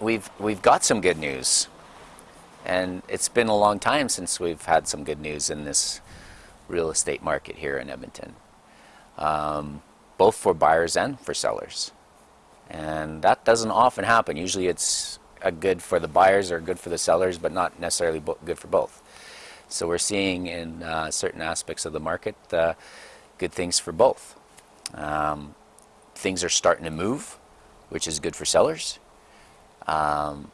we've we've got some good news, and it's been a long time since we've had some good news in this real estate market here in Edmonton, um, both for buyers and for sellers, and that doesn't often happen. Usually, it's a good for the buyers or good for the sellers, but not necessarily good for both. So we're seeing in uh, certain aspects of the market uh, good things for both. Um, things are starting to move, which is good for sellers. Um,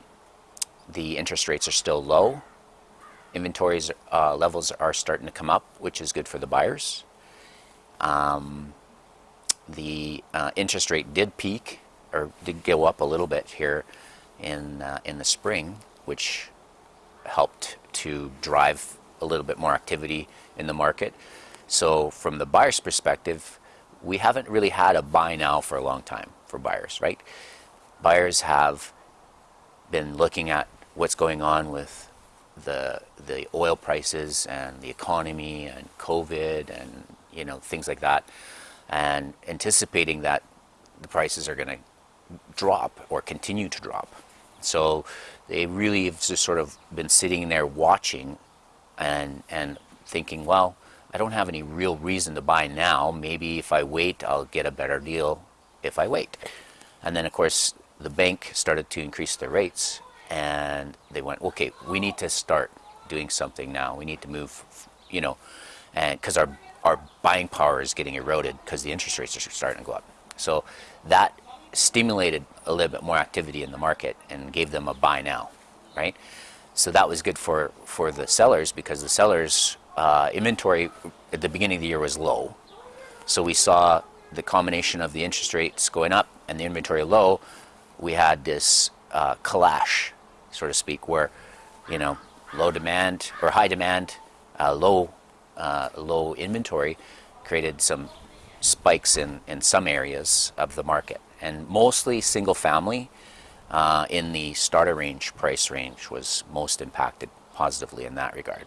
the interest rates are still low. Inventories uh, levels are starting to come up, which is good for the buyers. Um, the uh, interest rate did peak or did go up a little bit here in uh, in the spring, which helped to drive a little bit more activity in the market. So from the buyer's perspective, we haven't really had a buy now for a long time for buyers, right? Buyers have been looking at what's going on with the the oil prices and the economy and COVID and you know things like that, and anticipating that the prices are going to drop or continue to drop. So they really have just sort of been sitting there watching and and thinking, well, I don't have any real reason to buy now. Maybe if I wait, I'll get a better deal if I wait. And then, of course, the bank started to increase their rates, and they went, okay, we need to start doing something now. We need to move, you know, and because our our buying power is getting eroded because the interest rates are starting to go up. So that stimulated a little bit more activity in the market and gave them a buy now, right? So that was good for, for the sellers because the sellers' uh, inventory at the beginning of the year was low. So we saw the combination of the interest rates going up and the inventory low. We had this uh, clash, so to speak, where you know low demand or high demand, uh, low uh, low inventory created some spikes in, in some areas of the market and mostly single family uh, in the starter range price range was most impacted positively in that regard.